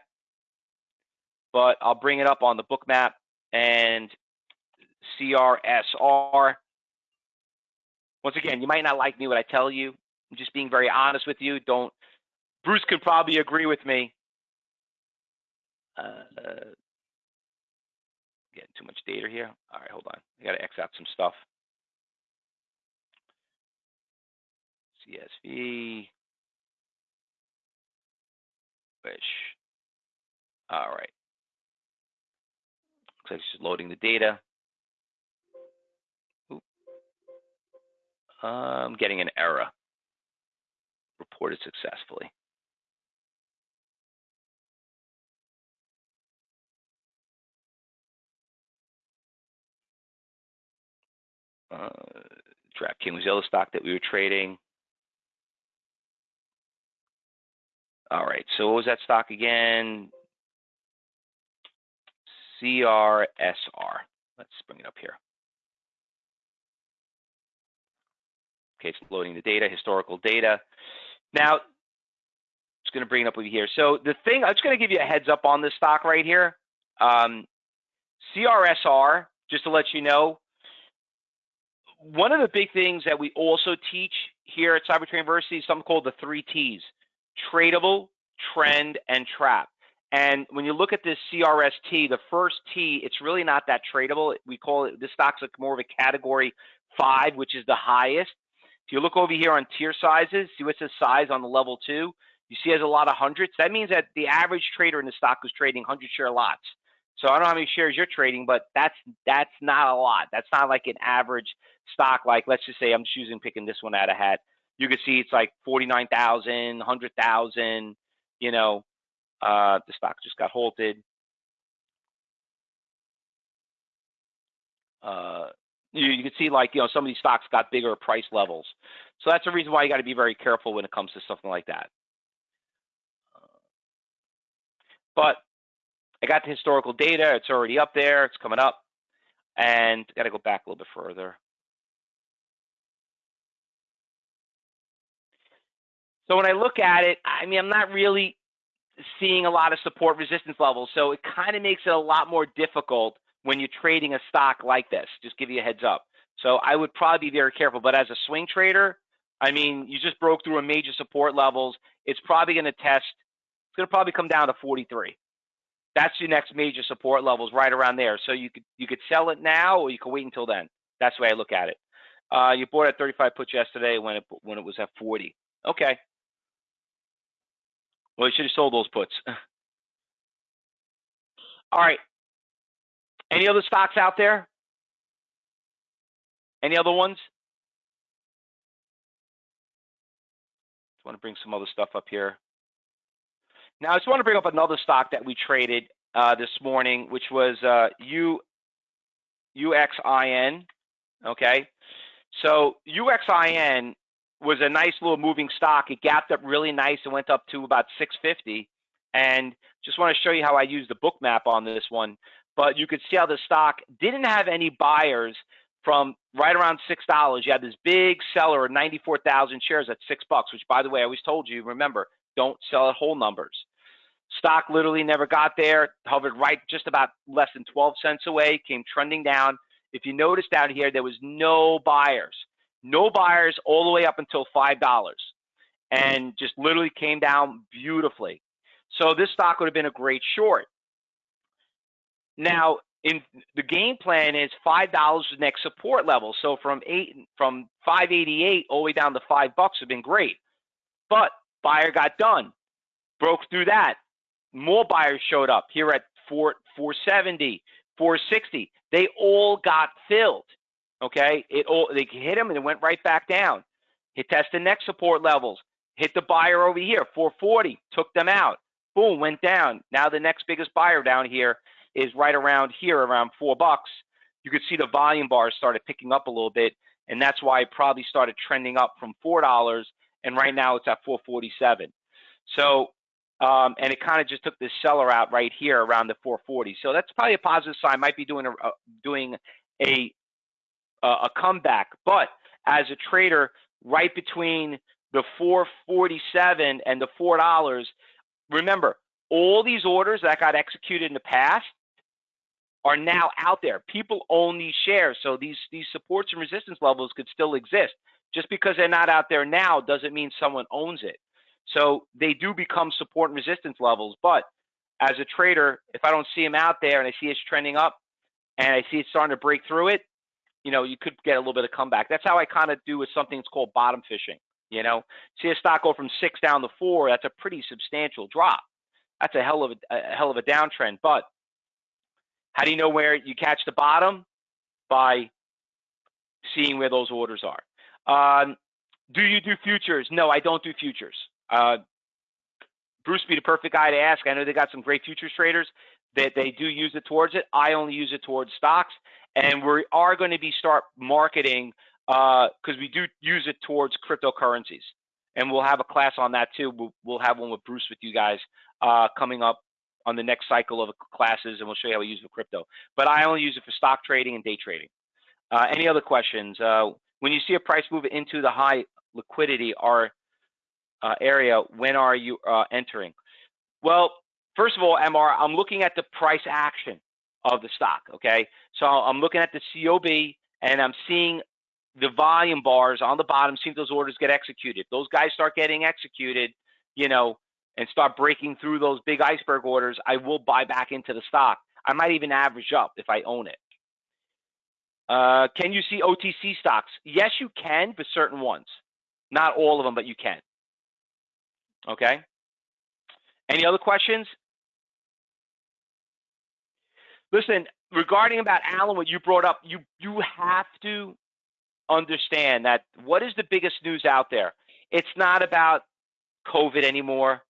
but I'll bring it up on the Bookmap and CRSR. Once again, you might not like me what I tell you. I'm just being very honest with you. Don't. Bruce could probably agree with me. Uh, getting too much data here. All right, hold on. I got to X out some stuff. CSV. Wish. All right. Looks like it's just loading the data. Oop. I'm getting an error. Reported successfully. Uh, DraftKings Yellow stock that we were trading. All right, so what was that stock again? CRSR. Let's bring it up here. Okay, it's loading the data, historical data. Now, it's going to bring it up over here. So the thing, I'm just going to give you a heads up on this stock right here. Um, CRSR, just to let you know, one of the big things that we also teach here at Cyber University is something called the three T's tradable, trend, and trap. And when you look at this CRST, the first T, it's really not that tradable. We call it, this stock's like more of a category five, which is the highest. If you look over here on tier sizes, see what says size on the level two, you see has a lot of hundreds. That means that the average trader in the stock was trading 100 share lots. So I don't know how many shares you're trading, but that's that's not a lot. That's not like an average stock. Like let's just say I'm choosing picking this one out of hat. You can see it's like 49,000, 100,000, you know, uh, the stock just got halted. Uh, you, you can see like, you know, some of these stocks got bigger price levels. So that's the reason why you got to be very careful when it comes to something like that. But I got the historical data. It's already up there. It's coming up. And got to go back a little bit further. So when I look at it, I mean, I'm not really seeing a lot of support resistance levels. So it kind of makes it a lot more difficult when you're trading a stock like this. Just give you a heads up. So I would probably be very careful. But as a swing trader, I mean, you just broke through a major support levels. It's probably going to test. It's going to probably come down to 43 that's your next major support levels right around there. So you could you could sell it now or you could wait until then. That's the way I look at it. Uh, you bought at 35 puts yesterday when it when it was at 40. Okay. Well, you should have sold those puts. All right. Any other stocks out there? Any other ones? Just want to bring some other stuff up here. Now, I just want to bring up another stock that we traded uh, this morning, which was uh, U, UXIN. Okay. So UXIN was a nice little moving stock. It gapped up really nice and went up to about 650. And just want to show you how I use the Bookmap on this one. But you could see how the stock didn't have any buyers from right around six dollars. You had this big seller of 94,000 shares at six bucks, which by the way, I always told you, remember, don't sell at whole numbers. Stock literally never got there, hovered right just about less than 12 cents away, came trending down. If you notice down here, there was no buyers, no buyers all the way up until $5. and mm. just literally came down beautifully. So this stock would have been a great short. Now, in the game plan is five dollars the next support level. So from eight from 588 all the way down to five bucks have been great. But buyer got done, broke through that. More buyers showed up here at 4 470, 460. They all got filled. Okay, it all they hit them and it went right back down. Hit test the next support levels. Hit the buyer over here, 440, took them out. Boom, went down. Now the next biggest buyer down here is right around here, around four bucks. You could see the volume bars started picking up a little bit, and that's why it probably started trending up from four dollars, and right now it's at 447. So, um, and it kind of just took this seller out right here around the 440. So that's probably a positive sign. Might be doing a uh, doing a a comeback, but as a trader, right between the 447 and the four dollars, remember all these orders that got executed in the past are now out there. People own these shares, so these these supports and resistance levels could still exist. Just because they're not out there now doesn't mean someone owns it. So they do become support and resistance levels. But as a trader, if I don't see them out there and I see it's trending up and I see it's starting to break through it, you know, you could get a little bit of comeback. That's how I kind of do with something that's called bottom fishing. You know, see a stock go from six down to four, that's a pretty substantial drop. That's a hell of a, a hell of a downtrend. But how do you know where you catch the bottom? By seeing where those orders are. Um, do you do futures? No, I don't do futures. Uh, Bruce be the perfect guy to ask. I know they got some great futures traders that they do use it towards it. I only use it towards stocks, and we are going to be start marketing because uh, we do use it towards cryptocurrencies, and we'll have a class on that too. We'll, we'll have one with Bruce with you guys uh, coming up on the next cycle of classes, and we'll show you how we use for crypto. But I only use it for stock trading and day trading. Uh, any other questions? Uh, when you see a price move into the high liquidity uh, area, when are you uh, entering? Well, first of all, MR, I'm looking at the price action of the stock. Okay, so I'm looking at the COB and I'm seeing the volume bars on the bottom. See if those orders get executed. Those guys start getting executed. You know, and start breaking through those big iceberg orders, I will buy back into the stock. I might even average up if I own it. Uh, can you see OTC stocks? Yes, you can but certain ones. Not all of them, but you can. Okay. Any other questions? Listen, regarding about Alan, what you brought up, you you have to understand that what is the biggest news out there? It's not about COVID anymore.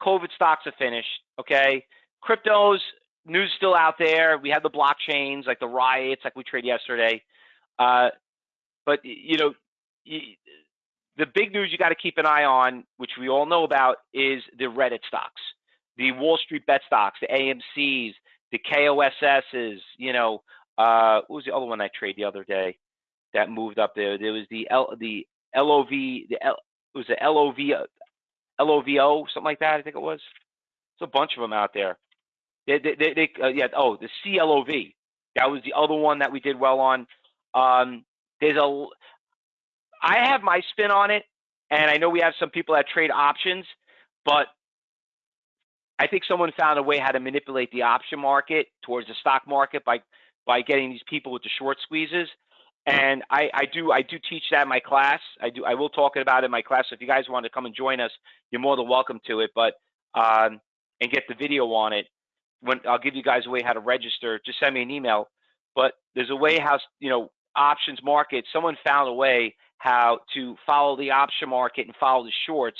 COVID stocks are finished. Okay, cryptos news still out there. We have the blockchains like the riots, like we trade yesterday. Uh, but you know, the big news you got to keep an eye on, which we all know about, is the Reddit stocks, the Wall Street bet stocks, the AMC's, the KOSS's. You know, uh, what was the other one I traded the other day that moved up there? There was the L, the LOV, the L, it was the LOV LOVO, something like that. I think it was. There's a bunch of them out there. They, they, they, they uh, yeah. Oh, the CLOV. That was the other one that we did well on. Um, there's a. I have my spin on it, and I know we have some people that trade options, but I think someone found a way how to manipulate the option market towards the stock market by by getting these people with the short squeezes. And I, I do I do teach that in my class. I do I will talk about it in my class. So if you guys want to come and join us, you're more than welcome to it. But um, and get the video on it. When I'll give you guys a way how to register. Just send me an email. But there's a way how you know options market. Someone found a way how to follow the option market and follow the shorts,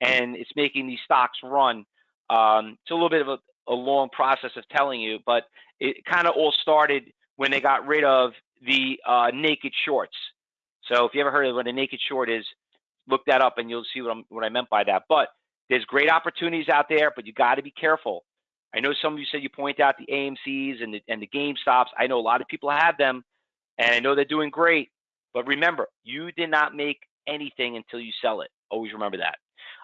and it's making these stocks run. Um, it's a little bit of a, a long process of telling you, but it kind of all started when they got rid of the uh, naked shorts. So if you ever heard of what a naked short is, look that up and you'll see what, what I meant by that. But there's great opportunities out there, but you got to be careful. I know some of you said you point out the AMC's and the, and the GameStops. I know a lot of people have them, and I know they're doing great. But remember, you did not make anything until you sell it. Always remember that.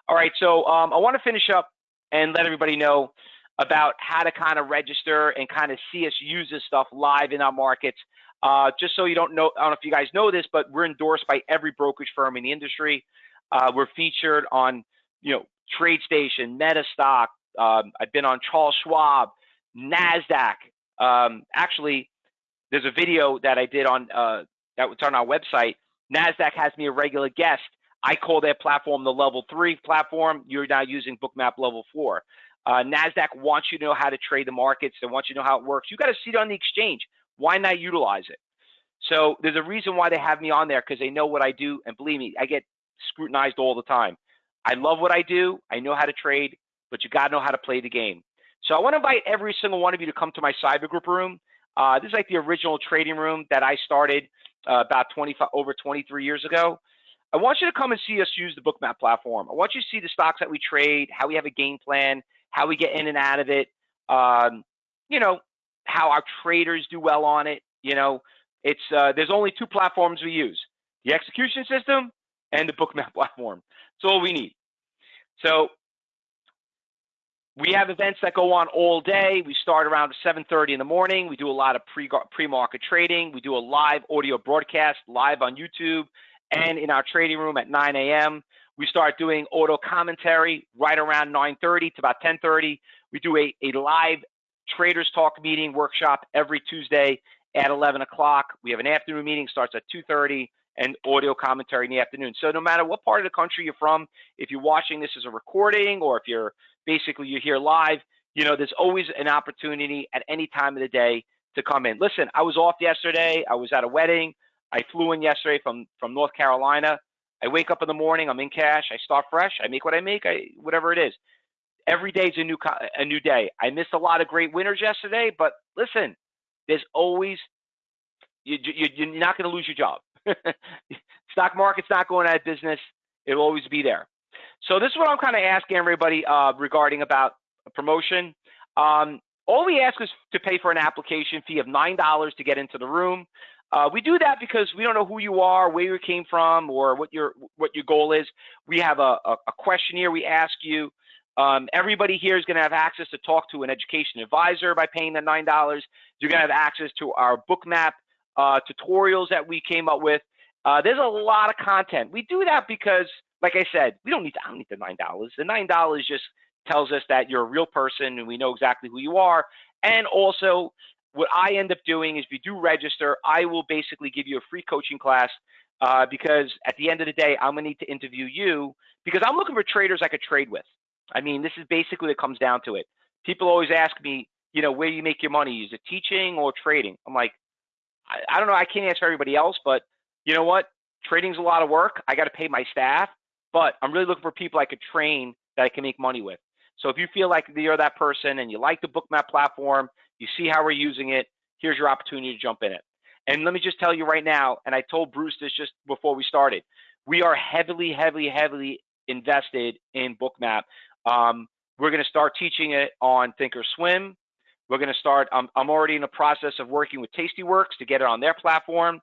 All right, so um, I want to finish up and let everybody know about how to kind of register and kind of see us use this stuff live in our markets. Uh, just so you don't know, I don't know if you guys know this, but we're endorsed by every brokerage firm in the industry. Uh, we're featured on, you know, TradeStation, MetaStock. Um, I've been on Charles Schwab, NASDAQ. Um, actually, there's a video that I did on uh, that was on our website. NASDAQ has me a regular guest. I call their platform the level three platform. You're now using Bookmap level four. Uh, NASDAQ wants you to know how to trade the markets. They want you to know how it works. You got to see it on the exchange. Why not utilize it? So there's a reason why they have me on there because they know what I do. And believe me, I get scrutinized all the time. I love what I do. I know how to trade, but you got to know how to play the game. So I want to invite every single one of you to come to my cyber group room. Uh, this is like the original trading room that I started uh, about 25 over 23 years ago. I want you to come and see us use the Bookmap platform. I want you to see the stocks that we trade, how we have a game plan, how we get in and out of it. Um, you know, how our traders do well on it. You know, it's uh, there's only two platforms we use: the execution system and the Bookmap platform. That's all we need. So we have events that go on all day. We start around 7:30 in the morning. We do a lot of pre pre-market trading. We do a live audio broadcast live on YouTube and in our trading room at 9 a.m. We start doing auto commentary right around 9:30 to about 10:30. We do a, a live traders talk meeting workshop every Tuesday at 11 o'clock. We have an afternoon meeting starts at 2:30 and audio commentary in the afternoon. So no matter what part of the country you're from, if you're watching this as a recording or if you're basically you're here live, you know, there's always an opportunity at any time of the day to come in. Listen, I was off yesterday. I was at a wedding. I flew in yesterday from from North Carolina. I wake up in the morning. I'm in cash. I start fresh. I make what I make. I whatever it is. Every day is a new a new day. I missed a lot of great winners yesterday, but listen, there's always you, you you're not going to lose your job. Stock market's not going out of business. It'll always be there. So this is what I'm kind of asking everybody uh, regarding about a promotion. Um, all we ask is to pay for an application fee of nine dollars to get into the room. Uh, we do that because we don't know who you are, where you came from, or what your what your goal is. We have a, a, a questionnaire we ask you. Um, everybody here is going to have access to talk to an education advisor by paying the nine dollars. You're going to have access to our Bookmap uh, tutorials that we came up with. Uh, there's a lot of content. We do that because, like I said, we don't need to, I don't need the nine dollars. The nine dollars just tells us that you're a real person and we know exactly who you are. And also, what I end up doing is if you do register, I will basically give you a free coaching class uh, because at the end of the day, I'm gonna need to interview you because I'm looking for traders I could trade with. I mean, this is basically what comes down to it. People always ask me, you know, where you make your money? Is it teaching or trading? I'm like, I, I don't know. I can't answer everybody else, but you know what? Trading's a lot of work. I got to pay my staff, but I'm really looking for people I could train that I can make money with. So if you feel like you're that person and you like the Bookmap platform, you see how we're using it, here's your opportunity to jump in it. And let me just tell you right now, and I told Bruce this just before we started, we are heavily, heavily, heavily invested in Bookmap. Um, we're going to start teaching it on Thinkorswim. We're going to start. I'm already in the process of working with Tastyworks to get it on their platform.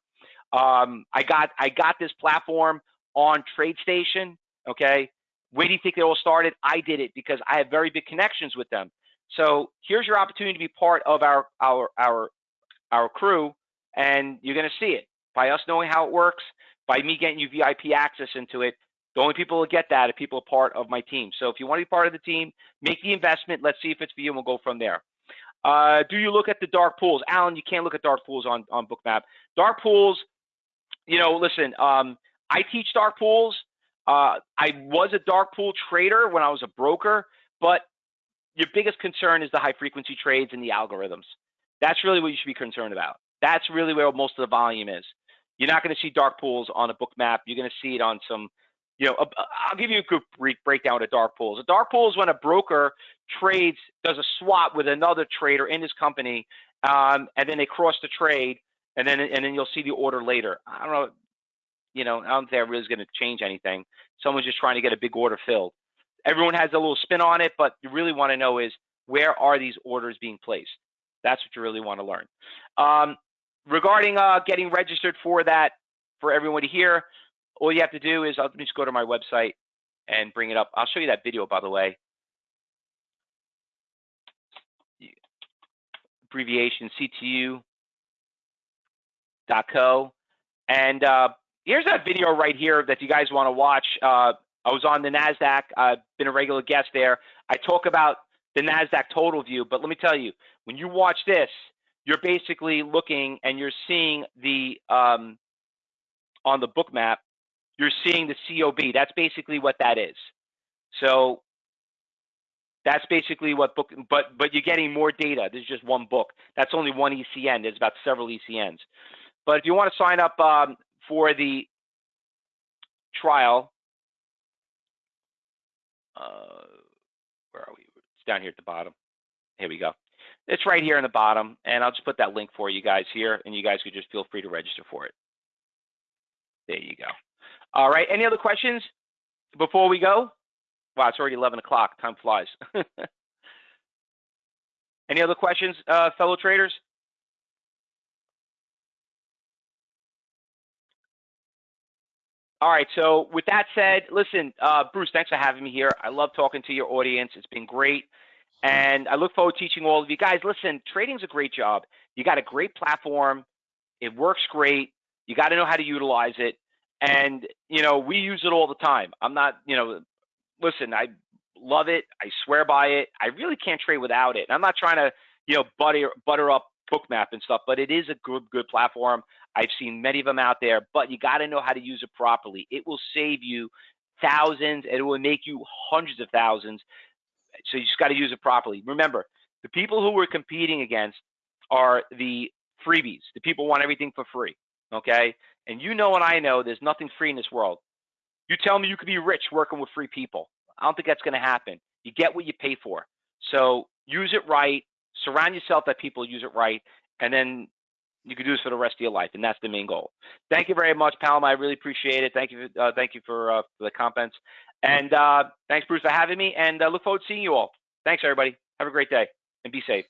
Um, I got I got this platform on TradeStation. Okay, where do you think it all started? I did it because I have very big connections with them. So here's your opportunity to be part of our our our our crew, and you're going to see it by us knowing how it works, by me getting you VIP access into it. The only people who get that are people part of my team. So if you want to be part of the team, make the investment. Let's see if it's for you, and we'll go from there. Uh, do you look at the dark pools? Alan, you can't look at dark pools on, on Bookmap. Dark pools, you know, listen, um, I teach dark pools. Uh, I was a dark pool trader when I was a broker, but your biggest concern is the high frequency trades and the algorithms. That's really what you should be concerned about. That's really where most of the volume is. You're not going to see dark pools on a Bookmap. You're going to see it on some, you know, I'll give you a quick breakdown of dark pools. A dark pool is when a broker trades, does a swap with another trader in his company, um, and then they cross the trade, and then and then you'll see the order later. I don't know, you know, I don't think that really is going to change anything. Someone's just trying to get a big order filled. Everyone has a little spin on it, but you really want to know is where are these orders being placed? That's what you really want to learn. Um, regarding uh, getting registered for that, for everyone to hear, all you have to do is I'll just go to my website and bring it up. I'll show you that video, by the way. abbreviation CTU.co. And uh, here's that video right here that you guys want to watch. Uh, I was on the NASDAQ, I've been a regular guest there. I talk about the NASDAQ total view, but let me tell you, when you watch this, you're basically looking and you're seeing the, um, on the Bookmap, you're seeing the COB. That's basically what that is. So that's basically what book, but but you're getting more data. This is just one book. That's only one ECN. There's about several ECNs. But if you want to sign up um, for the trial, uh, where are we? It's down here at the bottom. Here we go. It's right here in the bottom, and I'll just put that link for you guys here, and you guys could just feel free to register for it. There you go. All right. Any other questions before we go? Wow, it's already 11 o'clock. Time flies. Any other questions, uh, fellow traders? All right. So with that said, listen, uh, Bruce, thanks for having me here. I love talking to your audience. It's been great. And I look forward to teaching all of you guys. Listen, trading's a great job. You got a great platform. It works great. You got to know how to utilize it. And, you know, we use it all the time. I'm not, you know, listen, I love it. I swear by it. I really can't trade without it. And I'm not trying to, you know, butter butter up Bookmap and stuff, but it is a good good platform. I've seen many of them out there, but you got to know how to use it properly. It will save you thousands, and it will make you hundreds of thousands. So you just got to use it properly. Remember, the people who we're competing against are the freebies. The people want everything for free. Okay, and you know and I know there's nothing free in this world. You tell me you could be rich working with free people. I don't think that's going to happen. You get what you pay for. So use it right. Surround yourself that people use it right, and then you can do this for the rest of your life, and that's the main goal. Thank you very much, Palma. I really appreciate it. Thank you. Uh, thank you for, uh, for the comments, and uh, thanks, Bruce, for having me. And uh, look forward to seeing you all. Thanks, everybody. Have a great day, and be safe.